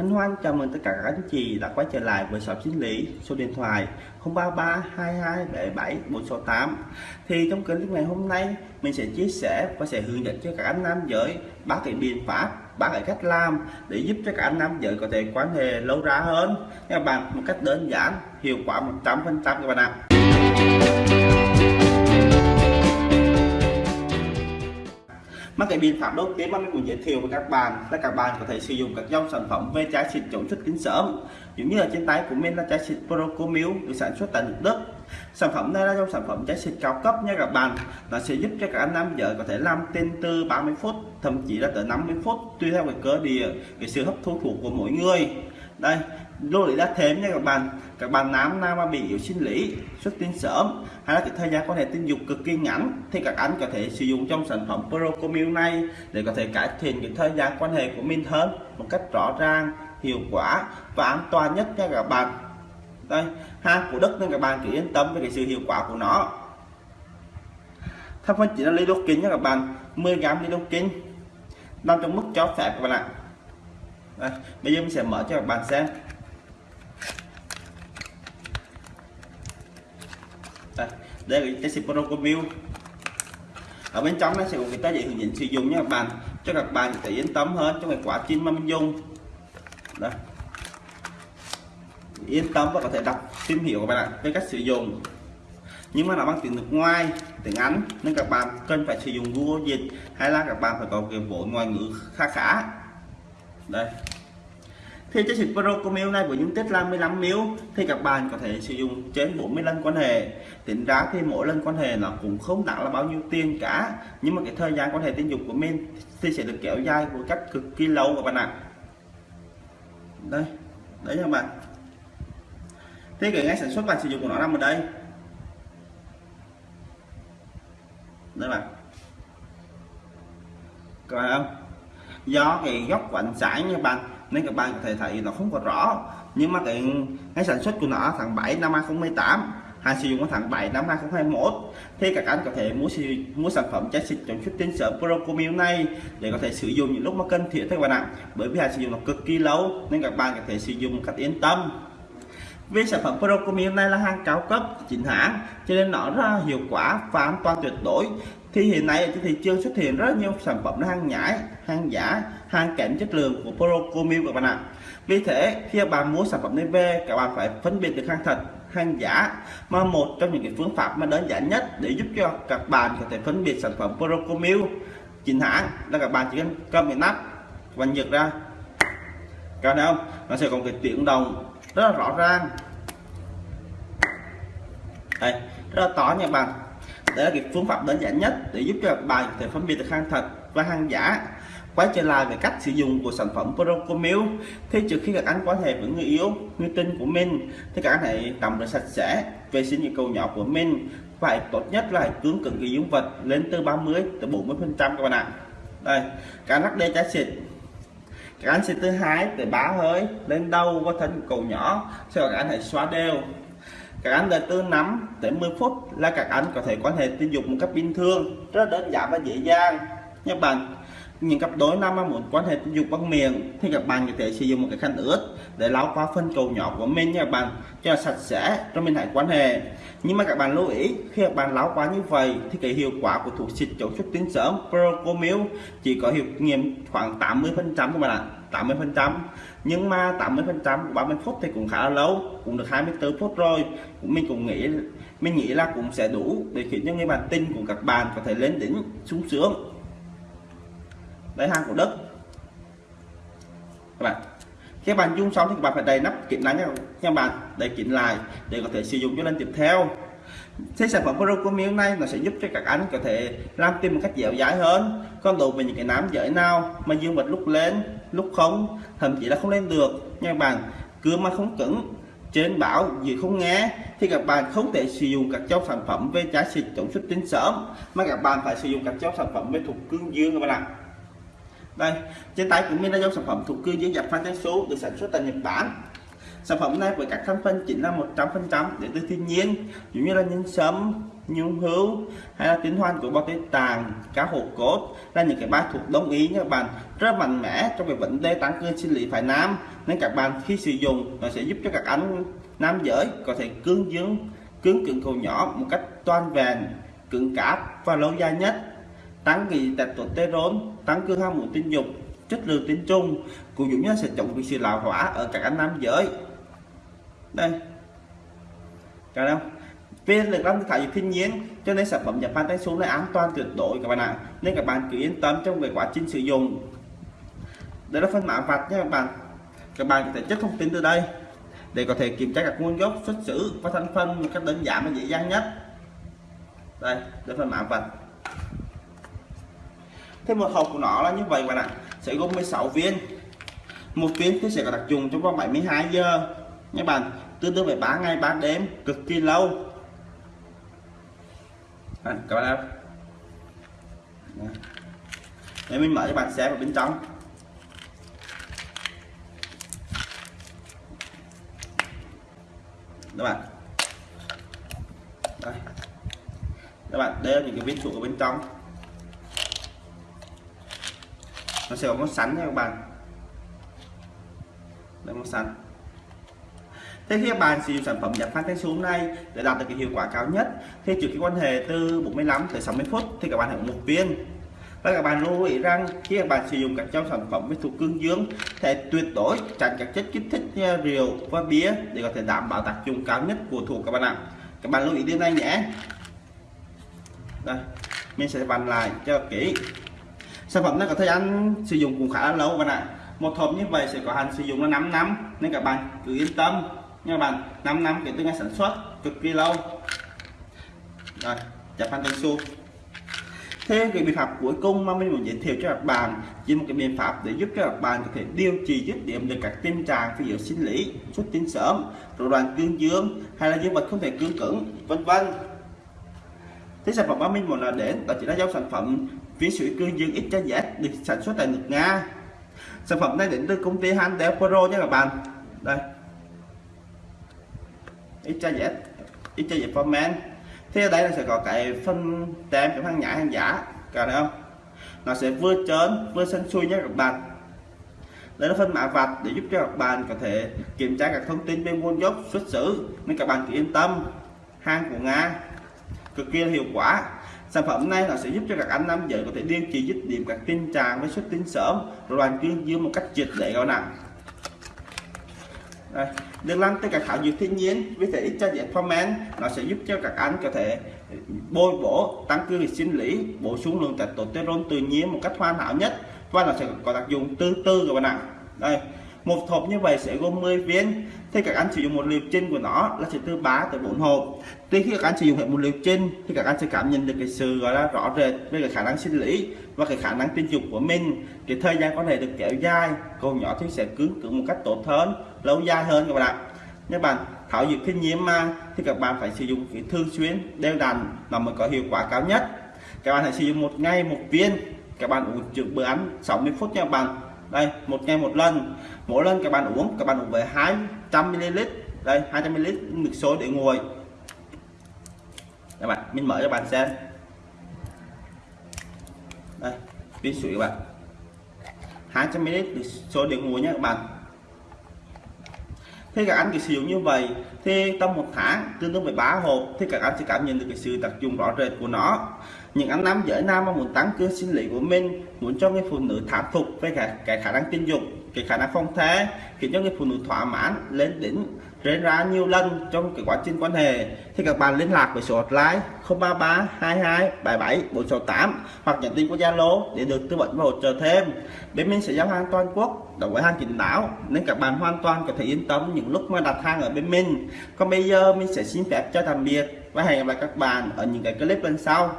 Hân hoan chào mừng tất cả các anh chị đã quay trở lại với shop sinh lý. Số điện thoại 033 2277 468 thì trong clip ngày hôm nay, mình sẽ chia sẻ và sẽ hướng dẫn cho các anh nam giới ba cái biện pháp ba cái cách làm để giúp cho các anh nam giới có thể quan hệ lâu ra hơn. Các bạn, một cách đơn giản, hiệu quả 100% các bạn ạ. Mà cái biện pháp đầu tiên mà mình muốn giới thiệu với các bạn là các bạn có thể sử dụng các dòng sản phẩm về trái xịt chống xuất kính sớm giống như ở trên tay của mình là trái xịt Procomil được sản xuất tại nước Đức. Sản phẩm này là dòng sản phẩm trái xịt cao cấp nha các bạn. Nó sẽ giúp cho các anh nam giới có thể làm tên từ 30 phút, thậm chí là tới 50 phút, tùy theo cái cơ địa, cái sự hấp thu thuộc của mỗi người. Đây, lưu ý là thêm nha các bạn các bạn nam nào mà bị yếu sinh lý xuất tinh sớm hay là cái thời gian quan hệ tình dục cực kỳ ngắn thì các anh có thể sử dụng trong sản phẩm Procomil này để có thể cải thiện cái thời gian quan hệ của mình hơn một cách rõ ràng hiệu quả và an toàn nhất nha các bạn. Đây hàng của đất nên các bạn cứ yên tâm về cái sự hiệu quả của nó. Thành phần chỉ là ly nha các bạn 10 gram ly nằm trong mức cho phép các bạn ạ. Đây, bây giờ mình sẽ mở cho các bạn xem. Đây, là cái xịt ở bên trong nó sẽ có cái tờ giấy hướng dẫn sử dụng nha các bạn. Cho các bạn có thể yên tâm hơn trong cái quá trình mà mình dùng. Đây. Yên tâm và có thể đọc tìm hiểu các bạn ạ về cách sử dụng. Nhưng mà nó bằng tiếng nước ngoài tiếng Anh nên các bạn cần phải sử dụng Google dịch hay là các bạn phải có cái vốn ngoại ngữ khá khá. Đây thì chiếc xịt miêu này với dung tích là 15 ml thì các bạn có thể sử dụng trên 40 lần quan hệ. Tính ra thì mỗi lần quan hệ nó cũng không đáng là bao nhiêu tiền cả. Nhưng mà cái thời gian quan hệ tình dục của mình thì sẽ được kéo dài một cách cực kỳ lâu các bạn ạ. Đây đấy các bạn. Thế cái ngay sản xuất và sử dụng của nó nằm ở đây. Đây bạn. Các bạn không? Do cái góc của ánh sáng nha bạn nên các bạn có thể thấy nó không có rõ. Nhưng mà cái cái sản xuất của nó tháng 7 năm 2018 hàng sử dụng vào tháng 7 năm 2021 thì các anh có thể mua mua sản phẩm trái xịt chống xuất tinh sớm Procomil này để có thể sử dụng những lúc mà cần thiết các bạn ạ. Bởi vì hàng sử dụng nó cực kỳ lâu nên các bạn có thể sử dụng một cách yên tâm vì sản phẩm Procomil này là hàng cao cấp, chính hãng, cho nên nó rất là hiệu quả và an toàn tuyệt đối. Thì hiện nay trên thị trường xuất hiện rất nhiều sản phẩm hàng nhái, hàng giả, hàng kém chất lượng của Procomil các bạn ạ. Vì thế, khi các bạn mua sản phẩm này về, các bạn phải phân biệt được hàng thật, hàng giả mà một trong những cái phương pháp mà đơn giản nhất để giúp cho các bạn có thể phân biệt sản phẩm Procomil. Chính hãng là các bạn chỉ cần cầm cái nắp và giật ra. Các thấy không? Nó sẽ có cái tiếng đồng rất là rõ ràng. Đây, rất là to nha bạn. Đây là cái phương pháp đơn giản nhất để giúp cho bài bạn có thể phân biệt được hàng thật và hàng giả. Quay trở lại về cách sử dụng của sản phẩm Procomil, thì trước khi các anh quan hệ với người yêu, người tình của mình, thì các anh hãy tắm rửa sạch sẽ, vệ sinh những cầu nhỏ của mình. Phải tốt nhất là hãy cứng cứng cái dương vật lên từ 30 tới 40 phần trăm các bạn ạ. Đây, các anh lắc đê trái xịt các anh sẽ từ hai tới ba hơi, lên đầu và thân cầu nhỏ sau các anh hãy xóa đều. Các anh đợi từ 5 tới 10 phút là các anh có thể quan hệ tình dục một cách bình thường, rất đơn giản và dễ dàng. Nhé bạn những cặp đôi nam mà muốn quan hệ tình dục bằng miệng, thì các bạn có thể sử dụng một cái khăn ướt để lau qua phân cầu nhỏ của mình nha các bạn, cho sạch sẽ trong mình hãy quan hệ. Nhưng mà các bạn lưu ý, khi các bạn lau qua như vậy, thì cái hiệu quả của thuốc xịt chống xuất tinh sớm, Procomil, chỉ có hiệu nghiệm khoảng 80 phần trăm các bạn ạ 80 phần trăm. Nhưng mà 80 phần trăm của 30 phút thì cũng khá là lâu, cũng được 24 phút rồi. Mình cũng nghĩ, mình nghĩ là cũng sẽ đủ để khiến cho người bạn tin của các bạn có thể lên đỉnh sung sướng lấy hàng của đất các bạn khi bạn dung xong thì các bạn phải đầy nắp kín lại nha các bạn, đầy kín lại để có thể sử dụng cho lần tiếp theo. Thế sản phẩm pro của miếng này nó sẽ giúp cho các anh có thể làm tim một cách dẻo dai hơn. Còn đối với những cái nám giới nào mà dương vật lúc lên, lúc không, thậm chí là không lên được. Nha các bạn, cứ mà không cứng, trên bảo gì không nghe, thì các bạn không thể sử dụng các cháu sản phẩm về trái xịt chống xuất tinh sớm, mà các bạn phải sử dụng các cháu sản phẩm về thuộc cương dương, các bạn ạ đây trên tay của mình là dòng sản phẩm thuộc cương dưới dập phan trắng số được sản xuất tại Nhật Bản. Sản phẩm này với các thành phần chính là 100% để từ thiên nhiên giống như là nhân sâm nhung hữu hay là tinh hoan của bao tế tàng, cá hồ cốt là những cái bài thuộc đồng ý nha các bạn. Rất mạnh mẽ trong cái vấn đề tăng cường sinh lý phải nam nên các bạn khi sử dụng, nó sẽ giúp cho các anh nam giới có thể cương dương cứng cứng cầu nhỏ một cách toàn vẹn, cứng cáp và lâu dài nhất tăng cái testosterone, tăng cường ham muốn tình dục, chất lượng tính chung cụ dụng nhất sẽ chống cái sự lão hóa ở các anh nam giới. Đây. Cả đâu viên được làm thải thiên nhiên, cho nên sản phẩm Japan tay xuống này an toàn tuyệt đối, các bạn ạ. Nên các bạn cứ yên tâm trong về quá trình sử dụng. Đây là phân mã vạch nha các bạn. Các bạn có thể chất thông tin từ đây để có thể kiểm tra các nguồn gốc xuất xứ và thành phần một cách đơn giản và dễ dàng nhất. Đây đây phần mã vạch thế một hộp của nó là như vậy bạn ạ. Sẽ gồm 16 viên. Một viên thì sẽ có đặc dùng trong vòng 72 giờ. Các bạn tương đương với 3 ngày 3 đêm cực kỳ lâu. À, các bạn ạ để mình mở cho bạn xem vào bên trong. Các bạn. Đây. Các bạn đây là những cái viên thuộc ở bên trong. Nó sẽ có con sắn nha các bạn. Đây con sắn. Thế khi các bạn sử dụng sản phẩm giảm phát thanh xuống này để đạt được cái hiệu quả cao nhất. Thì trước cái quan hệ từ 45 tới 60 phút thì các bạn hãy một viên. Và các bạn lưu ý rằng khi các bạn sử dụng các trong sản phẩm với thuộc cương dương thì tuyệt đối tránh các chất kích thích như rượu và bia để có thể đảm bảo tác dụng cao nhất của thuộc các bạn ạ. Các bạn lưu ý điều này nhé. Đây, mình sẽ bàn lại cho kỹ sản phẩm này có thời gian sử dụng cũng khá là lâu bạn ạ. Một hộp như vậy sẽ có hạn sử dụng là 5 năm, nên các bạn cứ yên tâm. Nha bạn 5 năm kể từ ngày sản xuất, cực kỳ lâu. Rồi chặt phan su thêm cái biện pháp cuối cùng mà mình muốn giới thiệu cho các bạn chỉ một cái biện pháp để giúp cho các bạn có thể điều trị dứt điểm được các tình trạng ví dụ sinh lý, xuất tinh sớm, rối loạn cương dương hay là dương vật không thể cương cứng, vân vân. Thế sản phẩm mà mình muốn là đến đó chỉ là dòng sản phẩm viên sủi cương dương XYZ được sản xuất tại nước Nga. Sản phẩm này đến từ công ty Handel Pro nha các bạn. Đây. XYZ XYZ for men thế ở đây là sẽ có cái phân tem chống hàng nhãn hàng giả cả thấy không? Nó sẽ vừa trơn, vừa xanh xuôi nhé các bạn. Đây là phân mã vạch để giúp cho các bạn có thể kiểm tra các thông tin về nguồn gốc, xuất xứ, nên các bạn cứ yên tâm. Hàng của Nga cực kỳ hiệu quả sản phẩm này nó sẽ giúp cho các anh nam giới có thể điều trị dứt điểm các tình trạng với xuất tinh sớm rồi đoàn dương một cách triệt để các bạn đây, được làm từ các thảo dược thiên nhiên với thể cho diện formen nó sẽ giúp cho các anh có thể bôi bổ tăng cường sinh lý bổ sung lượng testosterone tự nhiên một cách hoàn hảo nhất và nó sẽ có tác dụng từ từ các bạn ạ đây một hộp như vậy sẽ gồm 10 viên. Thì các anh sử dụng một liều trên của nó là sẽ từ 3 tới 4 hộp. Tuy khi các anh sử dụng hết một liều trên thì các anh sẽ cảm nhận được cái sự, gọi là, rõ rệt về cái khả năng sinh lý và cái khả năng tình dục của mình. Cái thời gian có thể được kéo dài còn nhỏ thì sẽ cứng cứng một cách tốt hơn, lâu dài hơn các bạn ạ. Các bạn thảo dược thiên nhiên mà, thì các bạn phải sử dụng cái thường xuyên, đều đặn là mới có hiệu quả cao nhất. Các bạn hãy sử dụng một ngày một viên. Các bạn uống trước bữa ăn 60 phút nha các bạn đây, một ngày một lần. Mỗi lần các bạn uống, các bạn uống với 200 ml. Đây 200 ml nước sôi để nguội. Các bạn, mình mở cho bạn xem. Đây viên sủi các bạn. 200 ml nước sôi để nguội nhé các bạn thế các anh cái sử dụng như vậy thì trong một tháng tương đương với 3 hộp thì các anh sẽ cảm nhận được cái sự tập dụng rõ rệt của nó. Những anh nam giới nam mà muốn tăng cường sinh lý của mình, muốn cho người phụ nữ thảm phục với cả cái khả năng tình dục, cái khả năng phong thế, khiến cho người phụ nữ thỏa mãn, lên đỉnh rẽ ra nhiều lần trong cái quá trình quan hệ, thì các bạn liên lạc với số hotline 033 22 77 468 hoặc nhắn tin qua Zalo để được tư vấn và hỗ trợ thêm. Bên mình sẽ giao hàng toàn quốc đối với hàng chính đáo, nên các bạn hoàn toàn có thể yên tâm những lúc mà đặt hàng ở bên mình. Còn bây giờ mình sẽ xin phép cho tạm biệt và hẹn gặp lại các bạn ở những cái clip lần sau.